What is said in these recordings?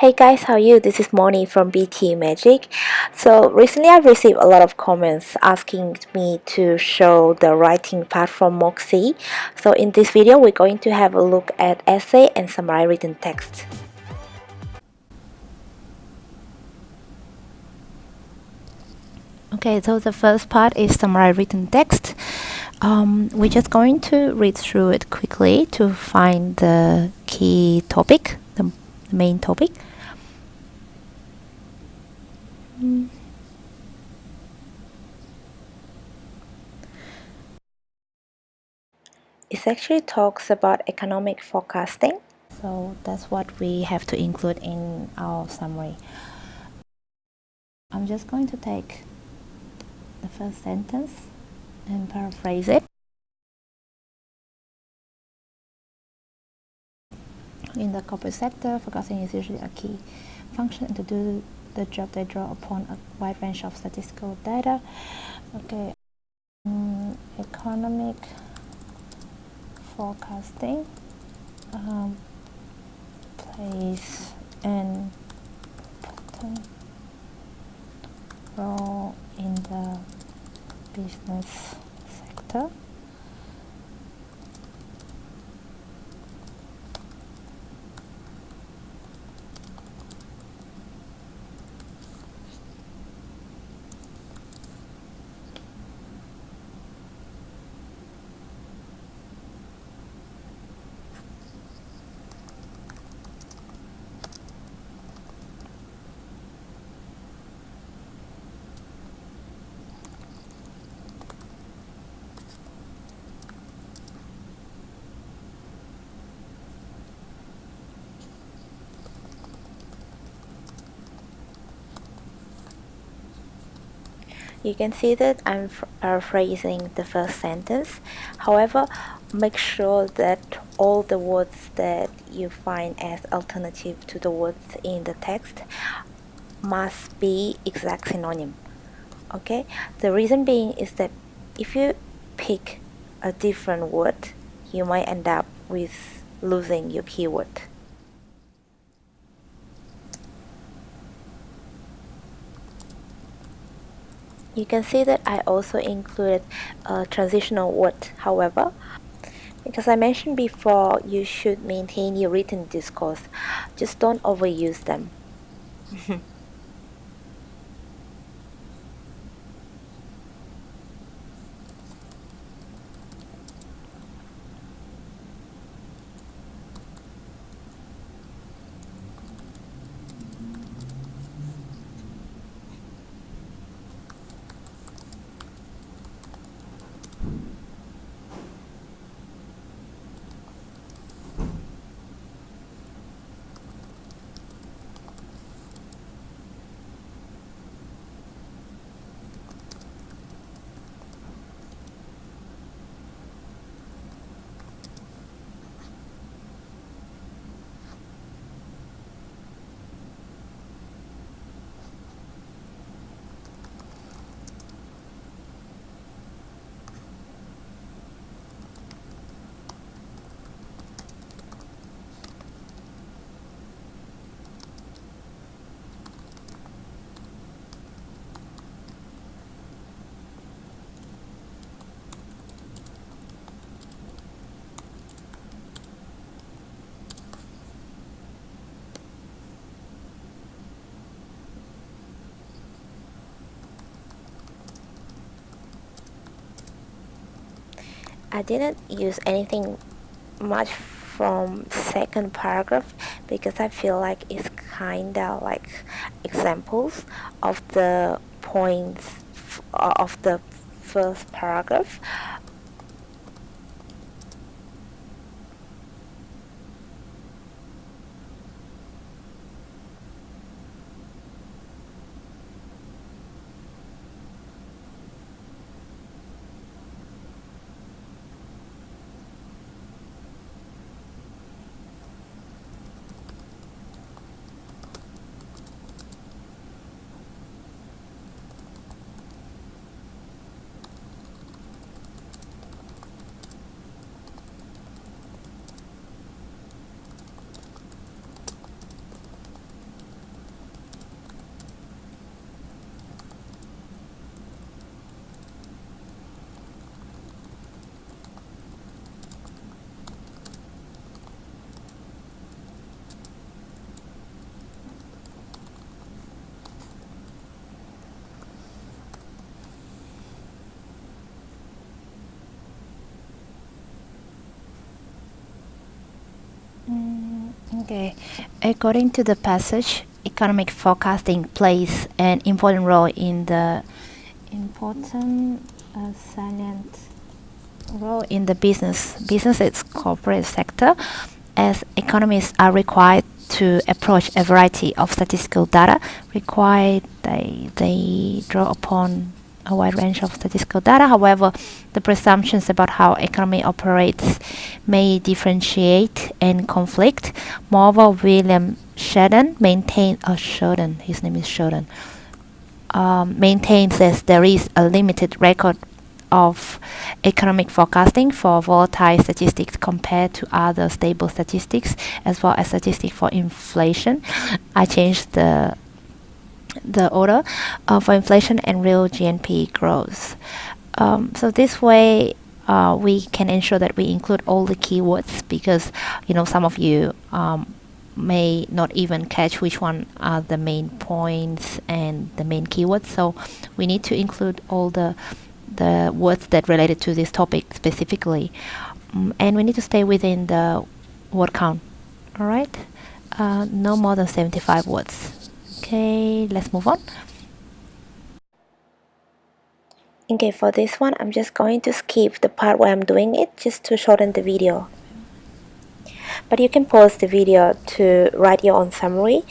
Hey guys, how are you? This is Moni from PTE Magic. So recently I've received a lot of comments asking me to show the writing part from Moxie. So in this video we're going to have a look at essay and summary written text. Okay, so the first part is summary written text. Um, we're just going to read through it quickly to find the key topic, the main topic. It actually talks about economic forecasting. So that's what we have to include in our summary. I'm just going to take the first sentence and paraphrase it. In the corporate sector, forecasting is usually a key function to do the job they draw upon a wide range of statistical data. Okay, um, economic forecasting um, plays an important role in the business sector. You can see that I'm paraphrasing the first sentence. However, make sure that all the words that you find as alternative to the words in the text must be exact synonym. Okay, the reason being is that if you pick a different word, you might end up with losing your keyword. You can see that I also included a transitional word, however, because I mentioned before you should maintain your written discourse, just don't overuse them. I didn't use anything much from second paragraph because I feel like it's kinda like examples of the points uh, of the first paragraph Okay, according to the passage, economic forecasting plays an important role in the important uh, role in the business business its corporate sector as economists are required to approach a variety of statistical data required they they draw upon a wide range of statistical data. However, the presumptions about how economy operates may differentiate and conflict. Moreover, William Sheldon maintained, or Sheldon, his name is Sheldon, um, maintains that there is a limited record of economic forecasting for volatile statistics compared to other stable statistics as well as statistics for inflation. I changed the the order uh, for inflation and real GNP growth. Um, so this way uh, we can ensure that we include all the keywords because you know some of you um, may not even catch which one are the main points and the main keywords. So we need to include all the the words that related to this topic specifically. Um, and we need to stay within the word count. All right? Uh, no more than 75 words okay let's move on. Okay for this one I'm just going to skip the part where I'm doing it just to shorten the video. But you can pause the video to write your own summary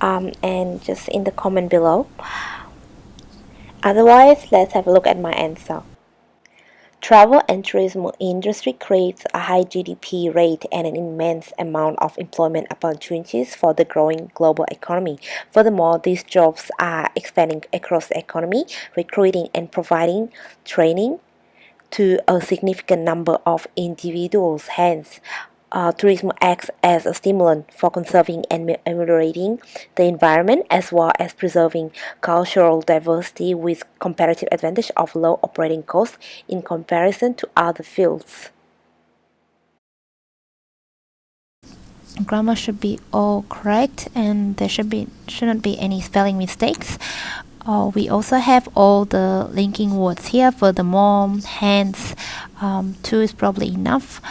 um, and just in the comment below. Otherwise let's have a look at my answer Travel and tourism industry creates a high GDP rate and an immense amount of employment opportunities for the growing global economy. Furthermore, these jobs are expanding across the economy, recruiting and providing training to a significant number of individuals. Hence, uh, tourism acts as a stimulant for conserving and ameliorating the environment as well as preserving cultural diversity with comparative advantage of low operating costs in comparison to other fields. Grammar should be all correct and there should be shouldn't be any spelling mistakes. Uh, we also have all the linking words here. Furthermore, hence, um, two is probably enough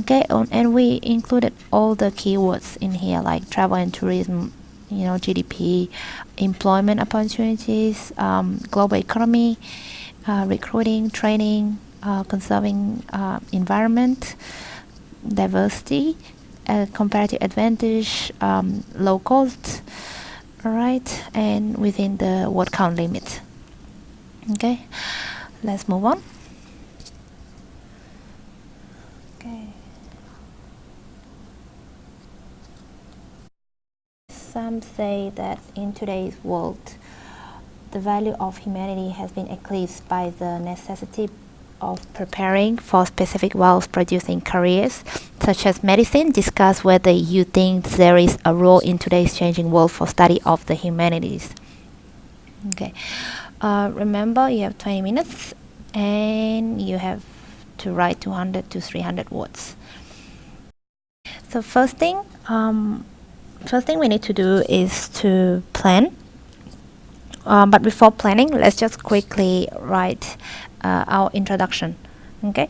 okay and we included all the keywords in here like travel and tourism you know GDP employment opportunities um, global economy uh, recruiting training uh, conserving uh, environment diversity uh, comparative advantage um, low cost all right and within the word count limit. Okay let's move on Some say that in today's world, the value of humanity has been eclipsed by the necessity of preparing for specific wealth-producing careers, such as medicine. Discuss whether you think there is a role in today's changing world for study of the humanities. Okay, uh, remember you have 20 minutes and you have to write 200 to 300 words. So first thing, um, first thing we need to do is to plan. Um, but before planning let's just quickly write uh, our introduction okay?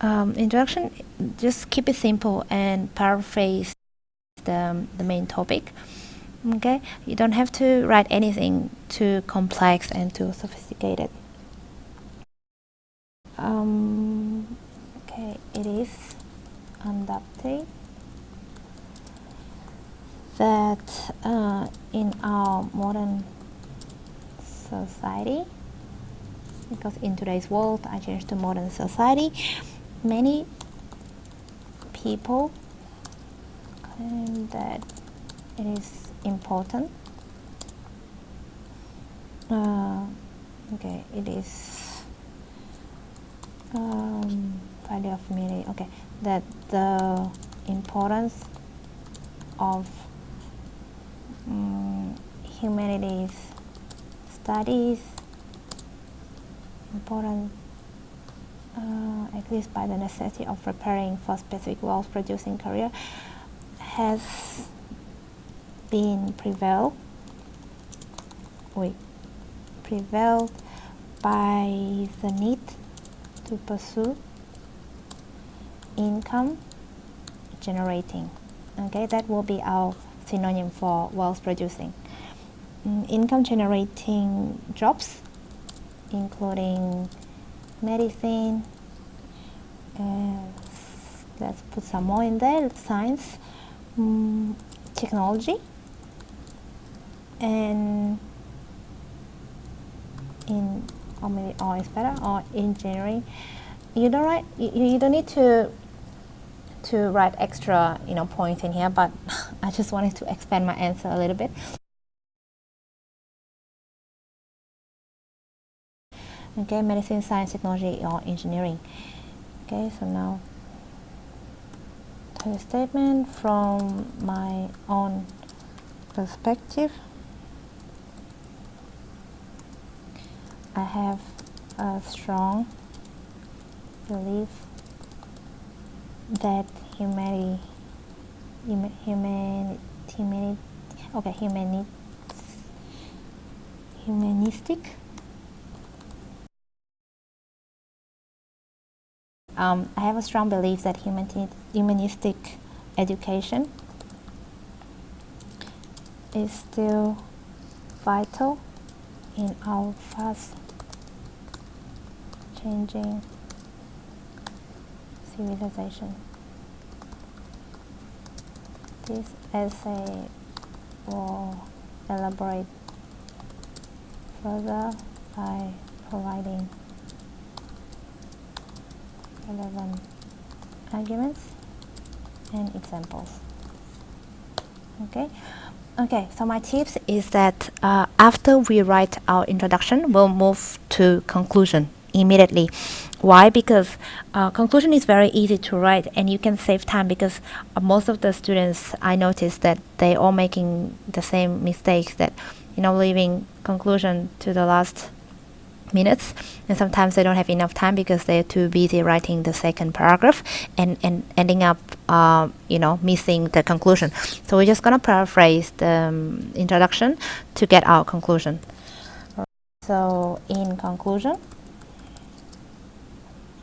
Um, introduction just keep it simple and paraphrase the, the main topic okay? You don't have to write anything too complex and too sophisticated. Um, okay it is unadopted that uh, in our modern society because in today's world I changed to modern society many people claim that it is important uh, okay it is um, value of meaning okay that the importance of um, humanities studies important uh, at least by the necessity of preparing for specific wealth producing career has been prevailed we prevailed by the need to pursue income generating. Okay, that will be our synonym for wealth producing. Mm, income generating jobs, including medicine, uh, let's put some more in there, science, um, technology, and in or maybe or is better or engineering you don't write you, you don't need to to write extra you know points in here but I just wanted to expand my answer a little bit. Okay medicine science technology or engineering. Okay so now the statement from my own perspective. I have a strong belief that humanity, human, humanity, okay, humanity, humanistic. Um, I have a strong belief that humanistic education is still vital in our fast changing civilization. This essay will elaborate further by providing relevant arguments and examples. Okay. Okay, so my tips is that uh, after we write our introduction, we'll move to conclusion immediately. Why? Because uh, conclusion is very easy to write and you can save time because uh, most of the students I noticed that they all making the same mistakes that you know leaving conclusion to the last minutes. And sometimes they don't have enough time because they're too busy writing the second paragraph and, and ending up uh, you know missing the conclusion. So we're just gonna paraphrase the um, introduction to get our conclusion. So in conclusion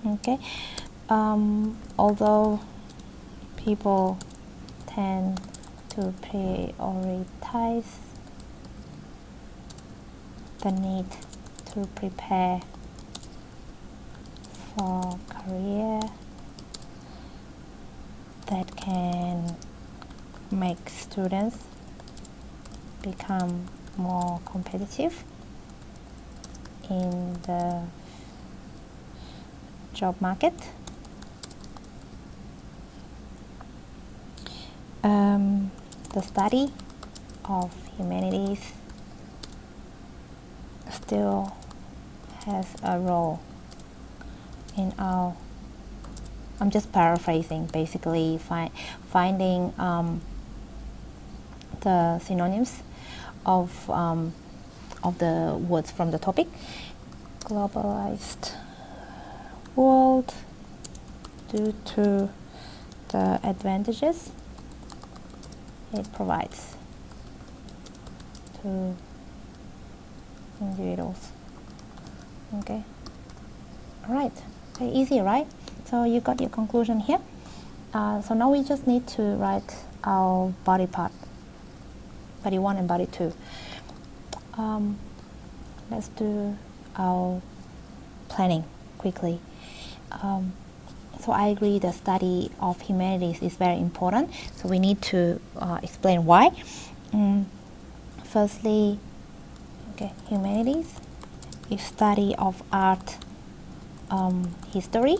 okay. Um, although people tend to prioritize the need to prepare for career that can make students become more competitive in the job market. Um, the study of humanities still has a role in our I'm just paraphrasing basically fi finding um, the synonyms of um, of the words from the topic globalized world due to the advantages it provides to individuals. Okay. All right very easy right? So you got your conclusion here. Uh, so now we just need to write our body part body one and body two. Um, let's do our planning quickly. Um, so I agree the study of humanities is very important. So we need to uh, explain why. Um, firstly okay humanities is study of art um, history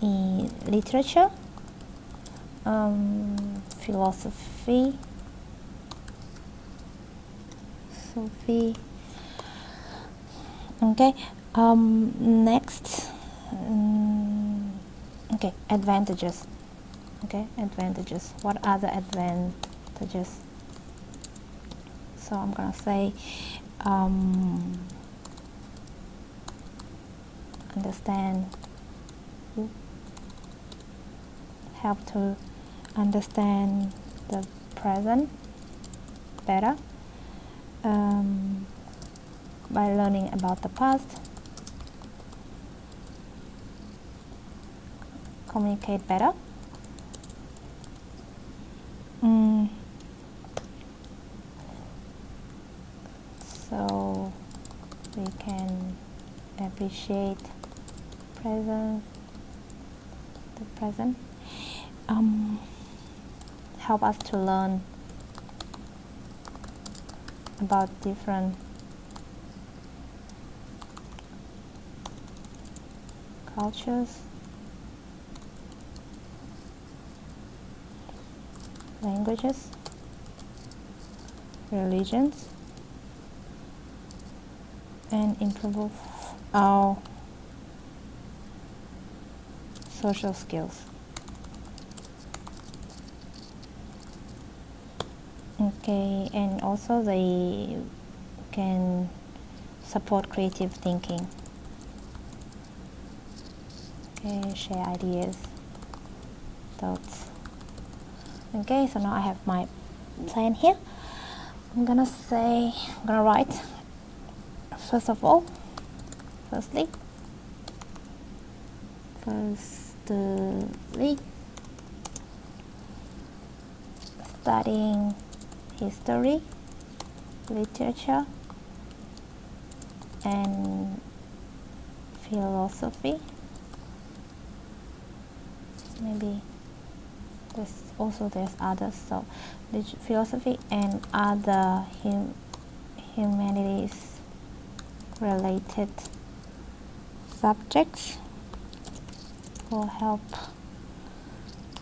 in literature um, philosophy Sophie okay um, next um, okay advantages. Okay advantages. What are the advantages? So I'm gonna say um, understand. Help to understand the present better um, by learning about the past communicate better. Mm. So we can appreciate present, the present. Um, help us to learn about different cultures languages, religions, and improve our social skills. Okay, and also they can support creative thinking. Okay, share ideas, thoughts. Okay, so now I have my plan here. I'm gonna say, I'm gonna write first of all, firstly, firstly, studying history, literature, and philosophy. Maybe there's also there's others. So, philosophy and other hum humanities related subjects will help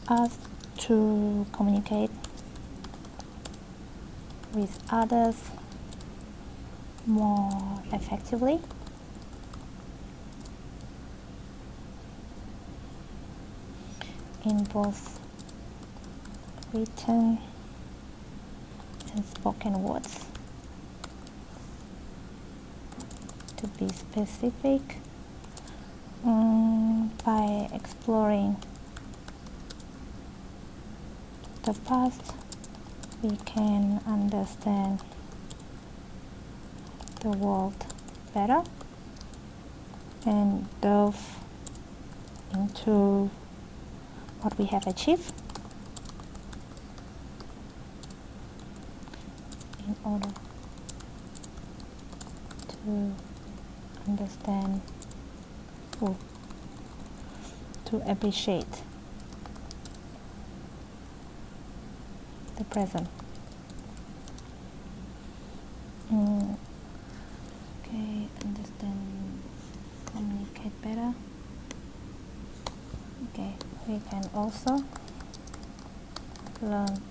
us to communicate with others more effectively. in both written and spoken words. To be specific, um, by exploring the past we can understand the world better and delve into what we have achieved in order to understand or to appreciate the present. Mm. Okay, understand, communicate better. Okay, we can also learn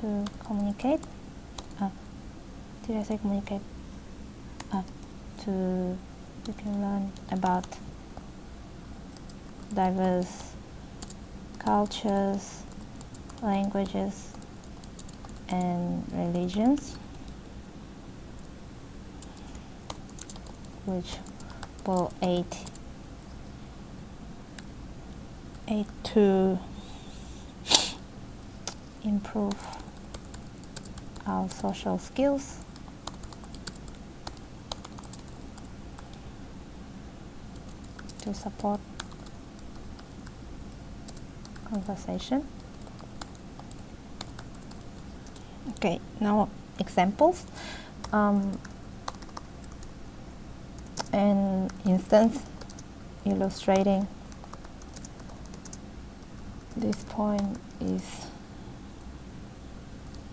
to communicate. Say communicate? Uh, to we can learn about diverse cultures, languages, and religions which will aid aid to improve our social skills to support conversation. Okay now examples. Um, an instance illustrating this point is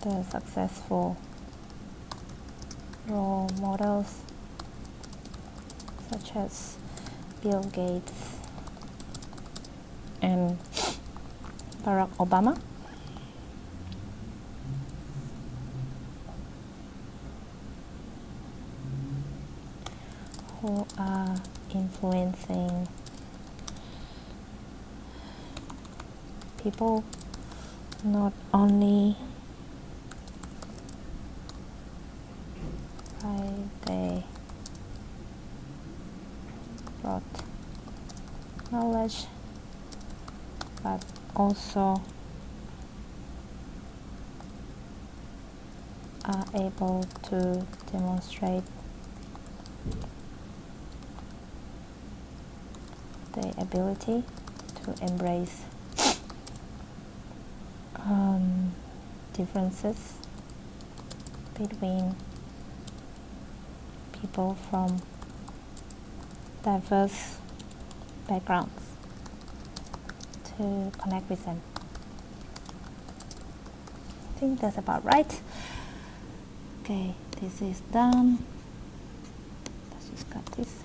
the successful role models such as Bill Gates and Barack Obama. Who are influencing people not only by they brought knowledge but also are able to demonstrate the ability to embrace um, differences between people from diverse backgrounds to connect with them. I think that's about right. Okay, this is done. Let's just cut this.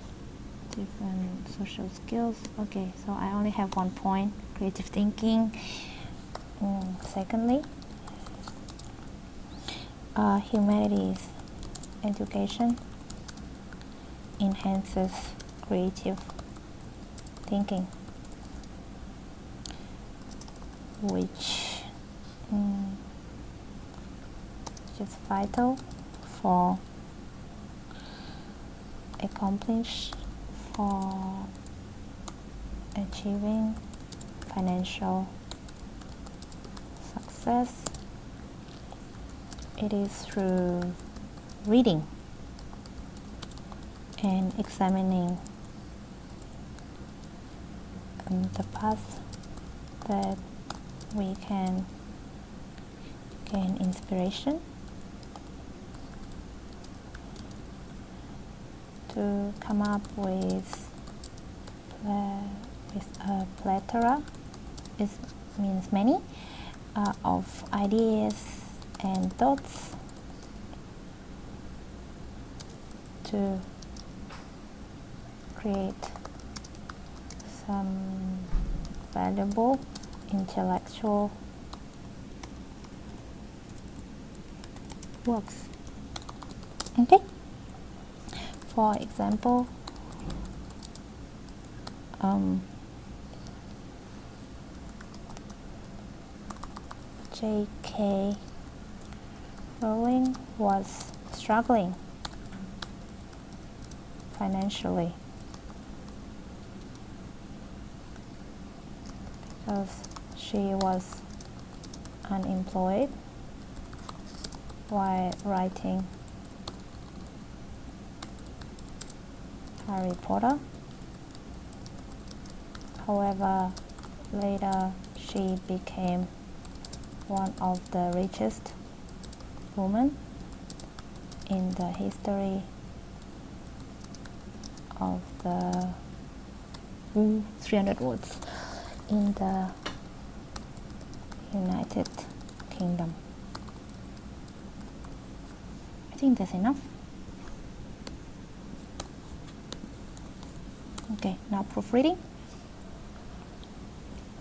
Different social skills. Okay, so I only have one point, creative thinking. Mm, secondly, uh, humanities education enhances creative thinking which um, is vital for accomplish for achieving financial success. It is through reading and examining um, the path that we can gain inspiration to come up with with a plethora it means many uh, of ideas and thoughts to create some valuable intellectual works. Okay? For example, um, J.K. Rowling was struggling financially because she was unemployed while writing Harry Potter. However, later she became one of the richest women in the history of the 300 words in the United Kingdom. I think that's enough. Okay, now proofreading.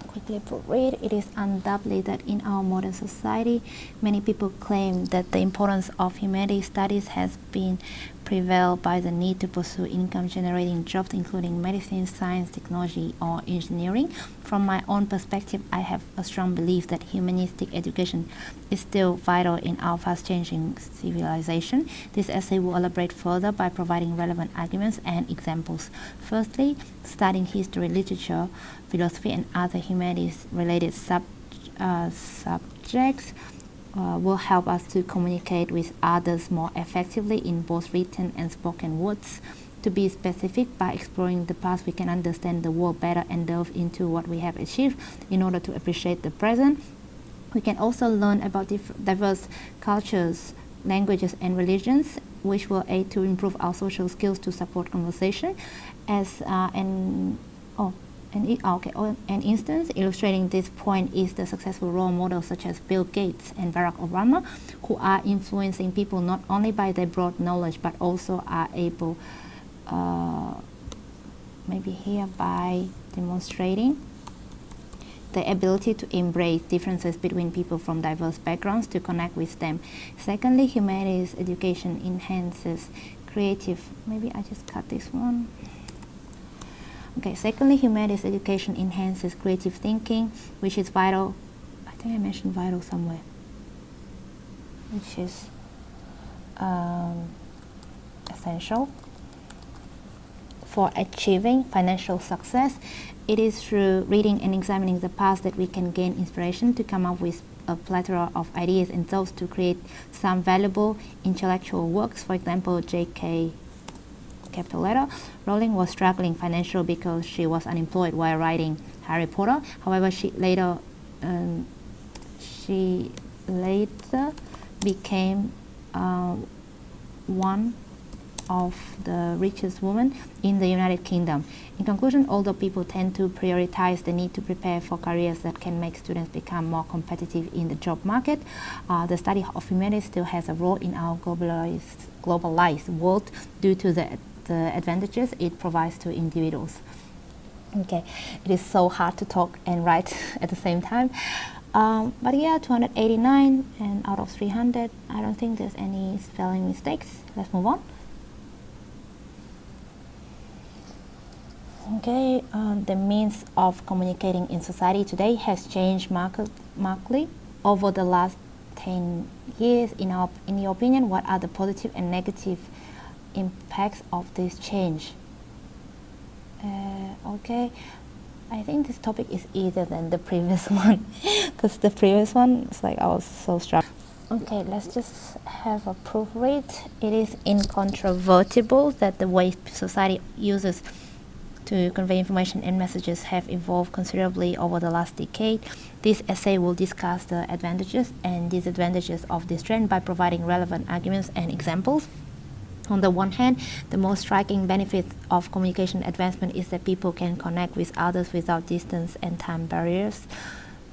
Quickly proofread. It is undoubtedly that in our modern society, many people claim that the importance of humanities studies has been prevailed by the need to pursue income-generating jobs including medicine, science, technology, or engineering. From my own perspective, I have a strong belief that humanistic education is still vital in our fast-changing civilization. This essay will elaborate further by providing relevant arguments and examples. Firstly, studying history, literature, philosophy, and other humanities-related sub, uh, subjects uh, will help us to communicate with others more effectively in both written and spoken words. To be specific, by exploring the past, we can understand the world better and delve into what we have achieved in order to appreciate the present. We can also learn about diverse cultures, languages, and religions, which will aid to improve our social skills to support conversation. As uh, and oh, an, okay, an instance illustrating this point is the successful role models such as Bill Gates and Barack Obama, who are influencing people not only by their broad knowledge but also are able, uh, maybe here by demonstrating the ability to embrace differences between people from diverse backgrounds to connect with them. Secondly, humanities education enhances creative, maybe I just cut this one. Okay, secondly, humanities education enhances creative thinking, which is vital. I think I mentioned vital somewhere, which is um, essential for achieving financial success. It is through reading and examining the past that we can gain inspiration to come up with a plethora of ideas and thoughts to create some valuable intellectual works. For example, J.K capital letter. Rowling was struggling financially because she was unemployed while writing Harry Potter. However, she later um, she later became uh, one of the richest women in the United Kingdom. In conclusion, although people tend to prioritize the need to prepare for careers that can make students become more competitive in the job market, uh, the study of humanities still has a role in our globalized, globalized world due to the, the advantages it provides to individuals. Okay, it is so hard to talk and write at the same time. Um, but yeah, 289 and out of 300, I don't think there's any spelling mistakes. Let's move on. Okay, um, the means of communicating in society today has changed markedly over the last 10 years. In, our, in your opinion, what are the positive and negative impacts of this change? Uh, okay, I think this topic is easier than the previous one because the previous one is like I was so struck. Okay, let's just have a proof read. It is incontrovertible that the way society uses to convey information and messages have evolved considerably over the last decade. This essay will discuss the advantages and disadvantages of this trend by providing relevant arguments and examples. On the one hand, the most striking benefit of communication advancement is that people can connect with others without distance and time barriers.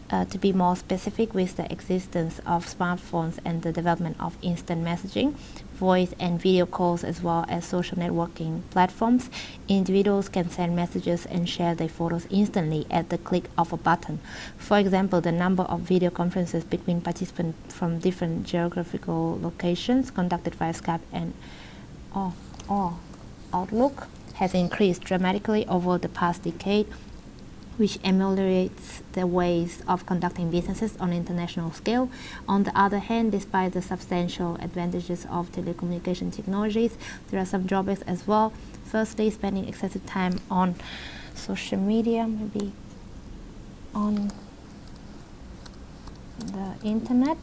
Uh, to be more specific with the existence of smartphones and the development of instant messaging, voice and video calls as well as social networking platforms, individuals can send messages and share their photos instantly at the click of a button. For example, the number of video conferences between participants from different geographical locations conducted via Skype and or, or Outlook has increased dramatically over the past decade which ameliorates the ways of conducting businesses on international scale. On the other hand, despite the substantial advantages of telecommunication technologies, there are some drawbacks as well. Firstly, spending excessive time on social media, maybe on the internet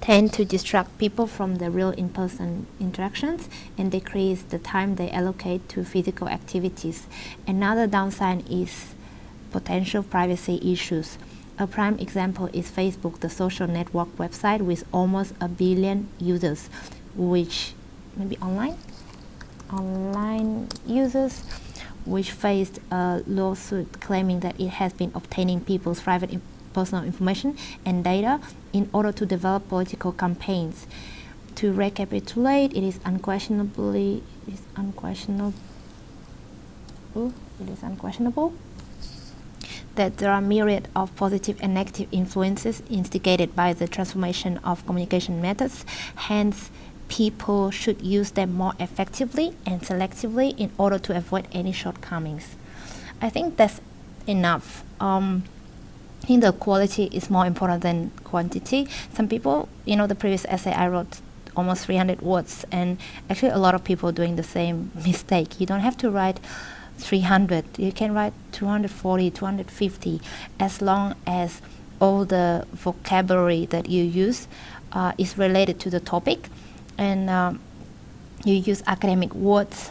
tend to distract people from the real in-person interactions and decrease the time they allocate to physical activities. Another downside is potential privacy issues. A prime example is Facebook, the social network website with almost a billion users, which maybe online, online users, which faced a lawsuit claiming that it has been obtaining people's private personal information and data in order to develop political campaigns. To recapitulate, it is unquestionably it is unquestionable it is unquestionable that there are myriad of positive and negative influences instigated by the transformation of communication methods. Hence, people should use them more effectively and selectively in order to avoid any shortcomings. I think that's enough. Um, think the quality is more important than quantity. Some people, you know, the previous essay I wrote almost 300 words, and actually a lot of people doing the same mistake. You don't have to write 300. You can write 240, 250, as long as all the vocabulary that you use uh, is related to the topic, and um, you use academic words.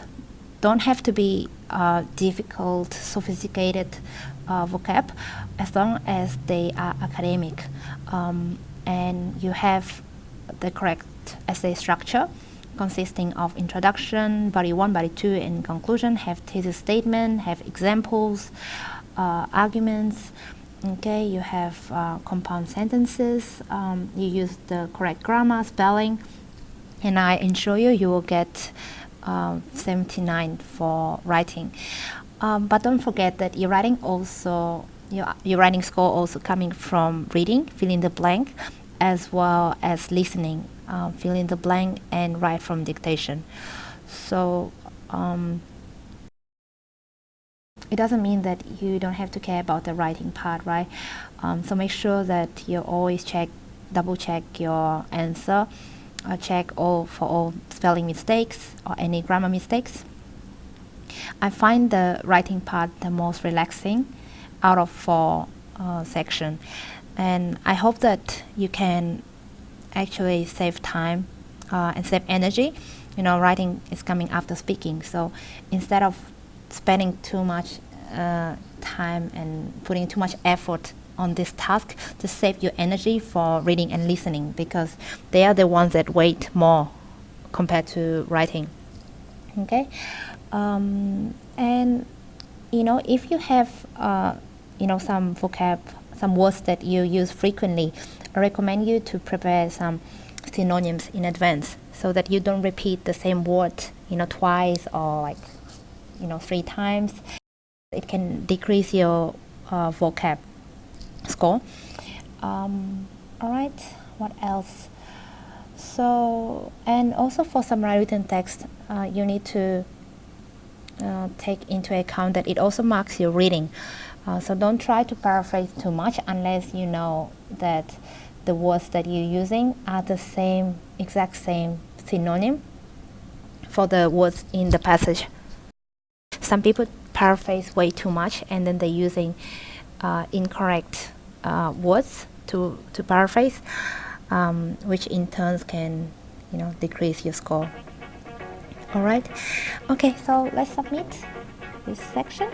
Don't have to be uh, difficult, sophisticated uh, vocab as long as they are academic um, and you have the correct essay structure consisting of introduction, body 1, body 2, and conclusion, have thesis statement, have examples, uh, arguments, okay, you have uh, compound sentences, um, you use the correct grammar, spelling, and I ensure you you will get uh, 79 for writing. Um, but don't forget that your writing also your, your writing score also coming from reading, fill in the blank, as well as listening, um, fill in the blank and write from dictation. So um, it doesn't mean that you don't have to care about the writing part, right? Um, so make sure that you always check, double check your answer, uh, check all for all spelling mistakes or any grammar mistakes. I find the writing part the most relaxing out of four uh, section. And I hope that you can actually save time uh, and save energy. You know writing is coming after speaking. So instead of spending too much uh, time and putting too much effort on this task to save your energy for reading and listening because they are the ones that wait more compared to writing. Okay um, and you know if you have uh, you know some vocab some words that you use frequently I recommend you to prepare some synonyms in advance so that you don't repeat the same word you know twice or like you know three times. It can decrease your uh, vocab score. Um, all right what else? So and also for some written text uh, you need to uh, take into account that it also marks your reading uh, so don't try to paraphrase too much unless you know that the words that you're using are the same exact same synonym for the words in the passage some people paraphrase way too much and then they're using uh, incorrect uh, words to, to paraphrase, um, which in turn can you know decrease your score. Alright, okay, so let's submit this section.